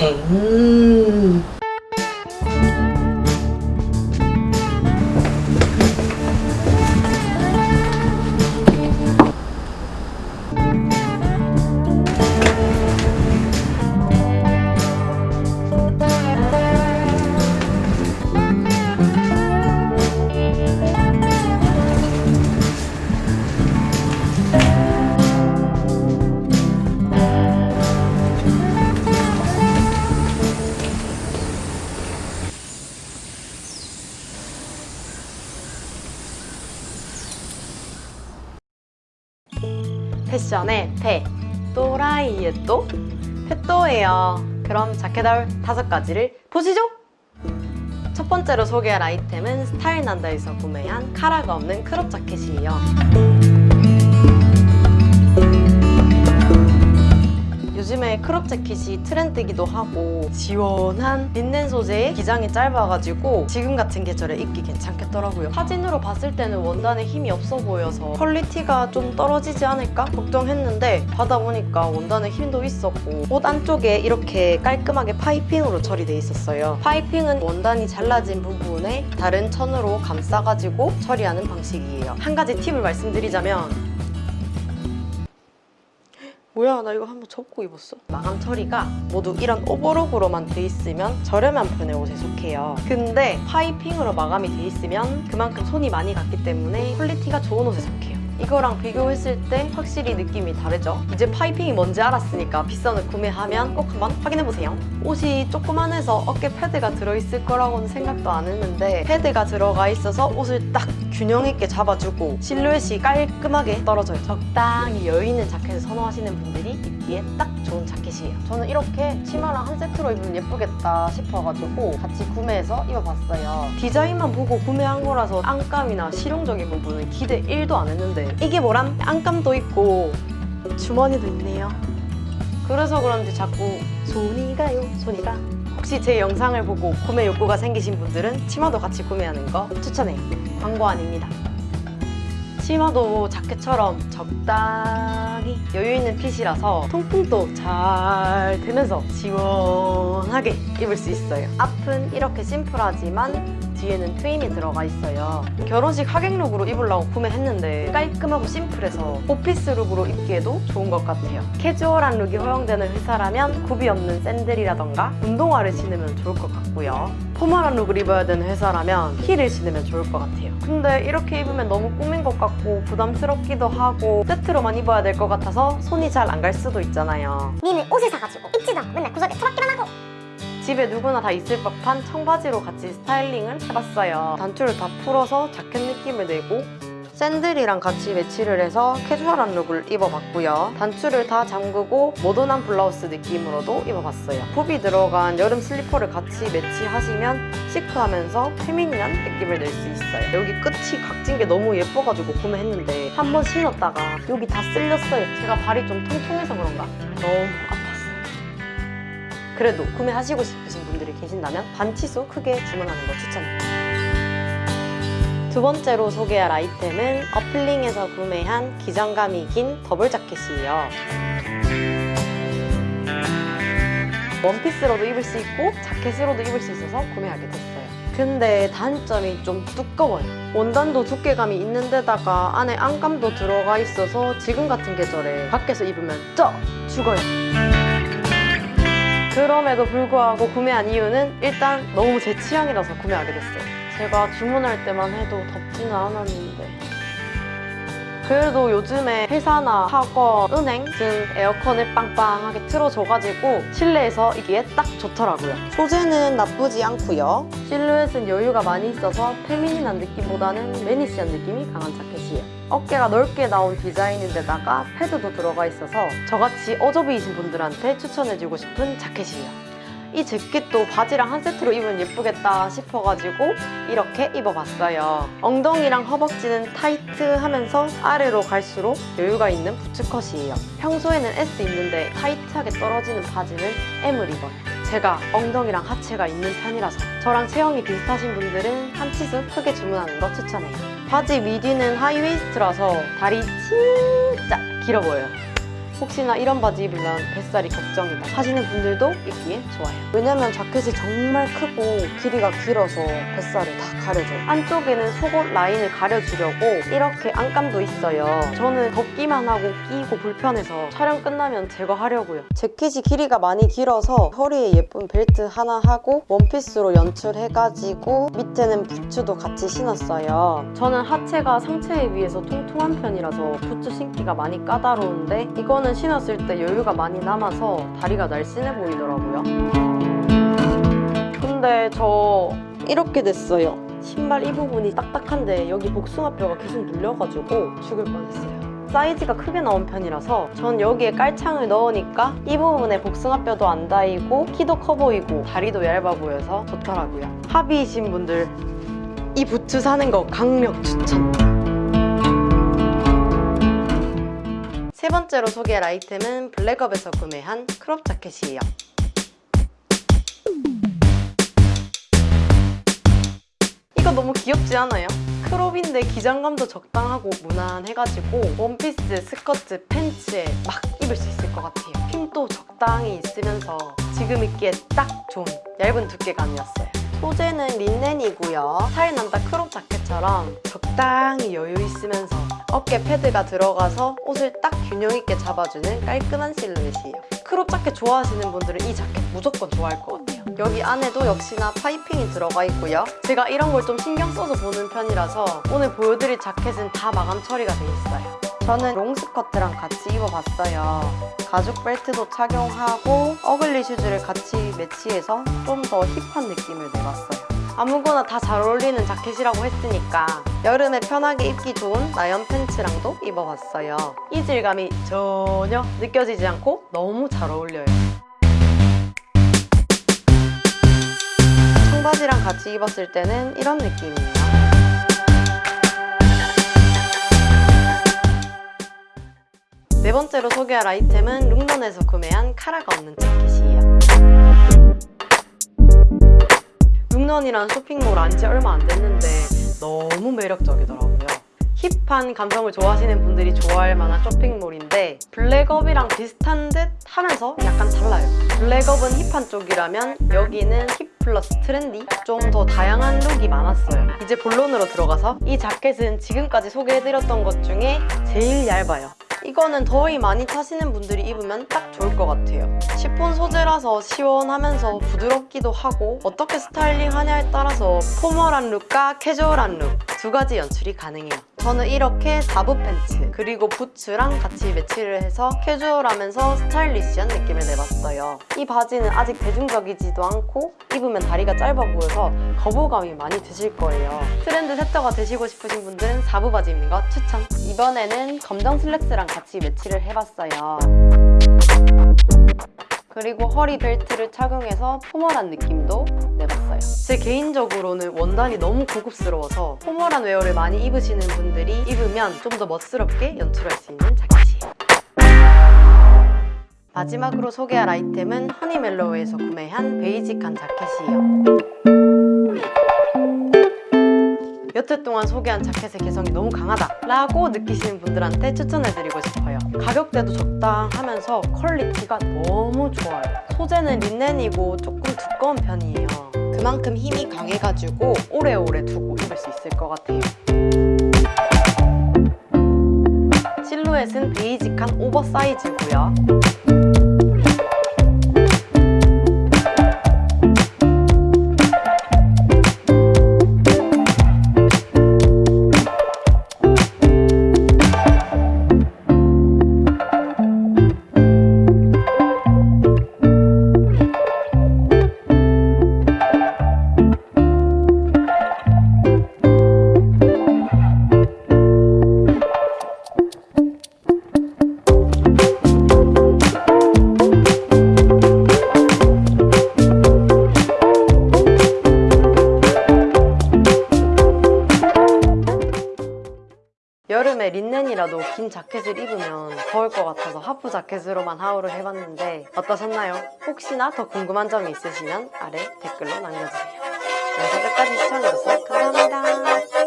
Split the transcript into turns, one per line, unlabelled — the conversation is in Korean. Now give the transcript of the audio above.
ừ. 패션의 패 또라이의 또? 패또예요. 그럼 자켓 haul 다섯 가지를 보시죠. 첫 번째로 소개할 아이템은 스타일 난다에서 구매한 카라가 없는 crop 자켓이에요 재킷이 트렌드이기도 하고 시원한 린넨 소재의 기장이 짧아가지고 지금 같은 계절에 입기 괜찮겠더라고요. 사진으로 봤을 때는 원단에 힘이 없어 보여서 quality가 좀 떨어지지 않을까 걱정했는데 받아보니까 원단에 힘도 있었고 옷 안쪽에 이렇게 깔끔하게 piping으로 처리돼 있었어요. piping은 원단이 잘라진 부분에 다른 천으로 감싸가지고 처리하는 방식이에요. 한 가지 팁을 말씀드리자면 뭐야 나 이거 한번 접고 입었어. 마감 처리가 모두 이런 오버록으로만 돼 있으면 저렴한 편의 옷에 속해요. 근데 파이핑으로 마감이 돼 있으면 그만큼 손이 많이 갔기 때문에 quality가 좋은 옷에 속해요 이거랑 비교했을 때 확실히 느낌이 다르죠? 이제 파이핑이 뭔지 알았으니까 비싼 옷 구매하면 꼭 한번 확인해보세요. 옷이 조그만해서 어깨 패드가 들어있을 거라고는 생각도 안 했는데 패드가 들어가 있어서 옷을 딱 균형 있게 잡아주고 실루엣이 깔끔하게 떨어져요. 적당히 여유 있는 자켓을 선호하시는 분들이 입기에 딱 좋은 자켓이에요. 저는 이렇게 치마랑 한 세트로 입으면 예쁘겠다 싶어가지고 같이 구매해서 입어봤어요. 디자인만 보고 구매한 거라서 안감이나 실용적인 부분은 기대 1도 안 했는데 이게 뭐람? 안감도 있고. 주머니도 있네요. 그래서 그런지 자꾸 손이 가요 손이 가? 혹시 제 영상을 보고 구매 욕구가 생기신 분들은 치마도 같이 구매하는 거 추천해요. 광고 아닙니다 치마도 자켓처럼 적당히 여유 있는 핏이라서 통풍도 잘 되면서 시원하게 입을 수 있어요. 앞은 이렇게 심플하지만 뒤에는 트임이 들어가 있어요. 결혼식 하객룩으로 입으려고 구매했는데 깔끔하고 심플해서 오피스 룩으로 입기에도 좋은 것 같아요. 캐주얼한 룩이 허용되는 회사라면 굽이 없는 샌들이라던가 운동화를 신으면 좋을 것 같고요. 포멀한 룩을 입어야 되는 회사라면 힐을 신으면 좋을 것 같아요. 근데 이렇게 입으면 너무 꾸민 것 같고 부담스럽기도 하고 세트로만 입어야 될 것 같아서 손이 잘 안 갈 수도 있잖아요.
니는 옷을 사가지고 입지도 맨날 구석에 처박기만 하고
집에 누구나 다 있을 법한 청바지로 같이 스타일링을 해봤어요. 단추를 다 풀어서 자켓 느낌을 내고 샌들이랑 같이 매치를 해서 캐주얼한 룩을 입어봤고요. 단추를 다 잠그고 모던한 블라우스 느낌으로도 입어봤어요. 굽이 들어간 여름 슬리퍼를 같이 매치하시면 시크하면서 페미닌한 느낌을 낼 수 있어요. 여기 끝이 각진 게 너무 예뻐가지고 구매했는데 한 번 신었다가 여기 다 쓸렸어요. 제가 발이 좀 통통해서 그런가? 너무. 그래도 구매하시고 싶으신 분들이 계신다면 반치수 크게 주문하는 거 추천해요. 두 번째로 소개할 아이템은 어플링에서 구매한 기장감이 긴 더블 자켓이에요. 원피스로도 입을 수 있고 자켓으로도 입을 수 있어서 구매하게 됐어요. 근데 단점이 좀 두꺼워요. 원단도 두께감이 있는 데다가 안에 안감도 들어가 있어서 지금 같은 계절에 밖에서 입으면 쪄! 죽어요. 그럼에도 불구하고 구매한 이유는 일단 너무 제 취향이라서 구매하게 됐어요. 제가 주문할 때만 해도 덥지는 않았는데 그래도 요즘에 회사나 학원, 은행 등 에어컨을 빵빵하게 틀어줘가지고 실내에서 이게 딱 좋더라고요. 소재는 나쁘지 않고요. 실루엣은 여유가 많이 있어서 페미닌한 느낌보다는 매니시한 느낌이 강한 자켓이에요. 어깨가 넓게 나온 디자인인데다가 패드도 들어가 있어서 저같이 어저비이신 분들한테 추천해주고 싶은 자켓이에요. 이 재킷도 바지랑 한 세트로 입으면 예쁘겠다 싶어가지고 이렇게 입어봤어요. 엉덩이랑 허벅지는 타이트하면서 아래로 갈수록 여유가 있는 부츠컷이에요. 평소에는 S 입는데 타이트하게 떨어지는 바지는 M을 입어요. 제가 엉덩이랑 하체가 있는 편이라서 저랑 체형이 비슷하신 분들은 한 치수 크게 주문하는 거 추천해요. 바지 미디는 하이웨이스트라서 다리 진짜 길어 보여요. 혹시나 이런 바지 입으면 뱃살이 걱정이다 하시는 분들도 입기에 좋아요. 왜냐면 자켓이 정말 크고 길이가 길어서 뱃살을 다 가려줘요. 안쪽에는 속옷 라인을 가려주려고 이렇게 안감도 있어요. 저는 걷기만 하고 끼고 불편해서 촬영 끝나면 제거하려고요. 재킷이 길이가 많이 길어서 허리에 예쁜 벨트 하나 하고 원피스로 연출해가지고 밑에는 부츠도 같이 신었어요. 저는 하체가 상체에 비해서 통통한 편이라서 부츠 신기가 많이 까다로운데 이거는 신었을 때 여유가 많이 남아서 다리가 날씬해 보이더라고요. 근데 저 이렇게 됐어요. 신발 이 부분이 딱딱한데 여기 복숭아뼈가 계속 눌려가지고 죽을 뻔했어요. 사이즈가 크게 나온 편이라서 전 여기에 깔창을 넣으니까 이 부분에 복숭아뼈도 안 닿이고 키도 커 보이고 다리도 얇아 보여서 좋더라고요. 하비이신 분들 이 부츠 사는 거 강력 추천! 번째로 소개할 아이템은 블랙업에서 구매한 크롭 자켓이에요. 이거 너무 귀엽지 않아요? 크롭인데 기장감도 적당하고 무난해가지고 원피스, 스커트, 팬츠에 막 입을 수 있을 것 같아요. 힘도 적당히 있으면서 지금 입기에 딱 좋은 얇은 두께감이었어요. 소재는 린넨이고요. 남다 크롭 자켓처럼 적당히 여유 있으면서 어깨 패드가 들어가서 옷을 딱 균형 있게 잡아주는 깔끔한 실루엣이에요. 크롭 자켓 좋아하시는 분들은 이 자켓 무조건 좋아할 것 같아요. 여기 안에도 역시나 파이핑이 들어가 있고요. 제가 이런 걸 좀 신경 써서 보는 편이라서 오늘 보여드릴 자켓은 다 마감 처리가 돼 있어요. 저는 롱스커트랑 같이 입어봤어요. 가죽 벨트도 착용하고 어글리 슈즈를 같이 매치해서 좀 더 힙한 느낌을 내봤어요. 아무거나 다 잘 어울리는 자켓이라고 했으니까 여름에 편하게 입기 좋은 나연 팬츠랑도 입어봤어요. 이 질감이 전혀 느껴지지 않고 너무 잘 어울려요. 청바지랑 같이 입었을 때는 이런 느낌이에요. 네 번째로 소개할 아이템은 룩런에서 구매한 카라가 없는 자켓이에요. 룩런이란 쇼핑몰 안 지 얼마 안 됐는데 너무 매력적이더라고요. 힙한 감성을 좋아하시는 분들이 좋아할 만한 쇼핑몰인데 블랙업이랑 비슷한 듯 하면서 약간 달라요. 블랙업은 힙한 쪽이라면 여기는 hip plus trendy? 좀 더 다양한 룩이 많았어요. 이제 본론으로 들어가서 이 자켓은 지금까지 소개해드렸던 것 중에 제일 얇아요. 이거는 더위 많이 타시는 분들이 입으면 딱 좋을 것 같아요. 시폰 소재라서 시원하면서 부드럽기도 하고 어떻게 스타일링 하냐에 따라서 포멀한 룩과 캐주얼한 룩 두 가지 연출이 가능해요. 저는 이렇게 4부 팬츠 그리고 부츠랑 같이 매치를 해서 캐주얼하면서 스타일리시한 느낌을 내봤어요. 이 바지는 아직 대중적이지도 않고 입으면 다리가 짧아 보여서 거부감이 많이 드실 거예요. trend setter가 되시고 싶으신 분들은 4부 바지 입는 거 추천! 이번에는 검정 슬랙스랑 같이 매치를 해봤어요. 그리고 허리 벨트를 착용해서 포멀한 느낌도 내봤어요. 제 개인적으로는 원단이 너무 고급스러워서 포멀한 웨어를 많이 입으시는 분들이 입으면 좀 더 멋스럽게 연출할 수 있는 자켓이에요. 마지막으로 소개할 아이템은 허니멜로우에서 구매한 베이직한 자켓이에요. 여태 동안 소개한 자켓의 개성이 너무 강하다 라고 느끼시는 분들한테 추천해드리고 싶어요. 가격대도 적당하면서 quality가 너무 좋아요. 소재는 린넨이고 조금 두꺼운 편이에요. 그만큼 힘이 강해가지고 오래오래 두고 입을 수 있을 것 같아요. 실루엣은 베이직한 오버사이즈고요 여름에 린넨이라도 긴 자켓을 입으면 더울 것 같아서 하프 자켓으로만 하울을 해봤는데 어떠셨나요? 혹시나 더 궁금한 점이 있으시면 아래 댓글로 남겨주세요. 영상 끝까지 시청해주셔서 감사합니다.